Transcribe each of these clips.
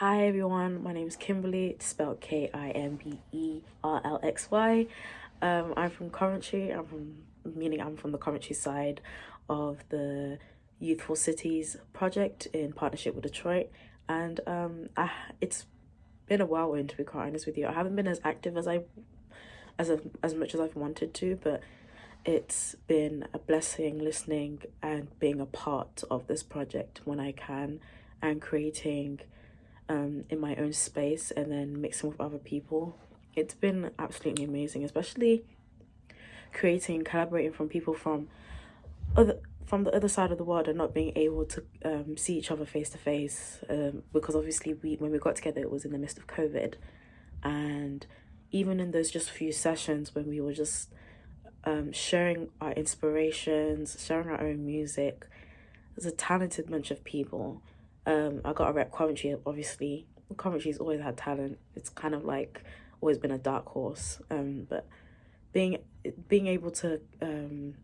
Hi everyone, my name is Kimberly, it's spelled K-I-M-B-E-R-L-X-Y. Um, I'm from Coventry, I'm from, meaning I'm from the Coventry side of the Youthful Cities project in partnership with Detroit. And um, I, it's been a whirlwind to be quite honest with you. I haven't been as active as I, as, a, as much as I've wanted to, but it's been a blessing listening and being a part of this project when I can and creating um, in my own space and then mixing with other people. It's been absolutely amazing, especially creating, collaborating from people from other from the other side of the world and not being able to um, see each other face to face um, because obviously we when we got together it was in the midst of COVID and even in those just few sessions when we were just um, sharing our inspirations, sharing our own music, there's a talented bunch of people um, I got a rep Coventry, obviously. Coventry's always had talent. It's kind of like always been a dark horse. Um, but being being able to um,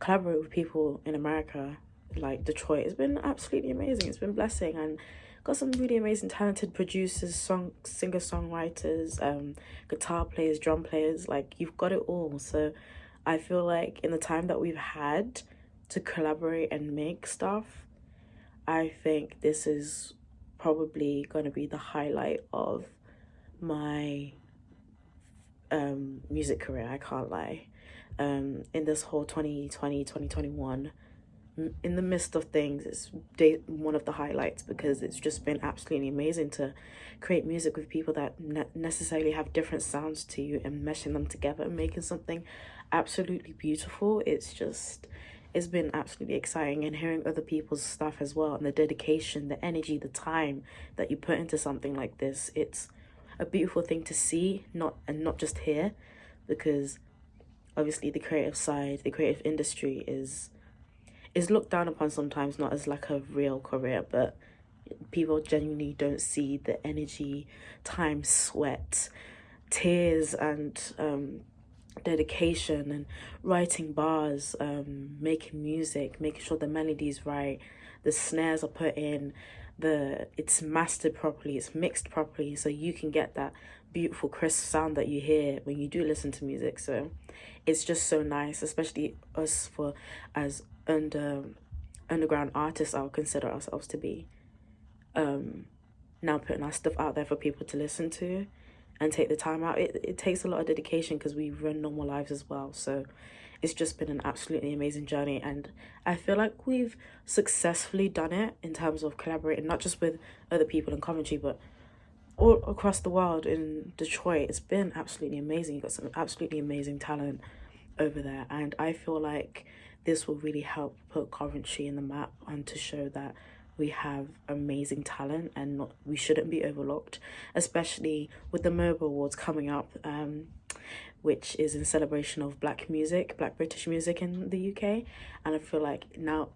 collaborate with people in America, like Detroit, has been absolutely amazing. It's been blessing and got some really amazing talented producers, song singer songwriters, um, guitar players, drum players. Like you've got it all. So I feel like in the time that we've had to collaborate and make stuff I think this is probably going to be the highlight of my um, music career, I can't lie. Um, in this whole 2020, 2021, in the midst of things, it's one of the highlights because it's just been absolutely amazing to create music with people that ne necessarily have different sounds to you and meshing them together and making something absolutely beautiful. It's just, it's been absolutely exciting and hearing other people's stuff as well and the dedication the energy the time that you put into something like this. It's a beautiful thing to see not and not just hear because obviously the creative side the creative industry is is looked down upon sometimes not as like a real career but people genuinely don't see the energy time sweat tears and um dedication and writing bars um making music making sure the melody's right the snares are put in the it's mastered properly it's mixed properly so you can get that beautiful crisp sound that you hear when you do listen to music. So it's just so nice especially us for as under underground artists i'll consider ourselves to be um now putting our stuff out there for people to listen to and take the time out. It, it takes a lot of dedication because we run normal lives as well. So it's just been an absolutely amazing journey. And I feel like we've successfully done it in terms of collaborating, not just with other people in Coventry, but all across the world in Detroit. It's been absolutely amazing. You've got some absolutely amazing talent over there. And I feel like this will really help put Coventry in the map and to show that we have amazing talent and not, we shouldn't be overlooked, especially with the MOBO Awards coming up, um, which is in celebration of black music, black British music in the UK. And I feel like now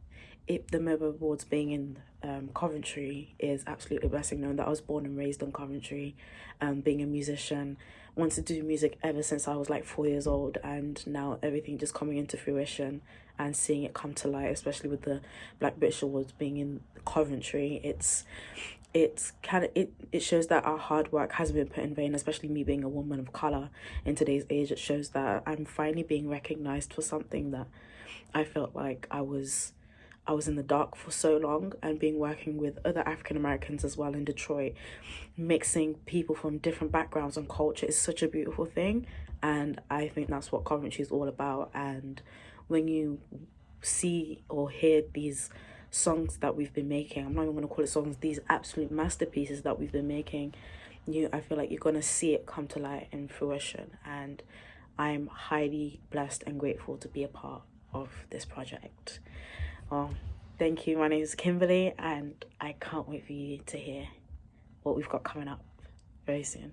it, the MOBO Awards being in um, Coventry is absolutely blessing knowing that I was born and raised in Coventry, um, being a musician, wanted to do music ever since I was like four years old and now everything just coming into fruition and seeing it come to light, especially with the Black British Awards being in Coventry, it's it's kind of it it shows that our hard work has been put in vain especially me being a woman of color in today's age. It shows that i'm finally being recognized for something that i felt like i was I was in the dark for so long and being working with other African Americans as well in Detroit, mixing people from different backgrounds and culture is such a beautiful thing. And I think that's what Coventry is all about. And when you see or hear these songs that we've been making, I'm not even going to call it songs, these absolute masterpieces that we've been making, you I feel like you're going to see it come to light and fruition. And I'm highly blessed and grateful to be a part of this project. Well, thank you. My name is Kimberly, and I can't wait for you to hear what we've got coming up very soon.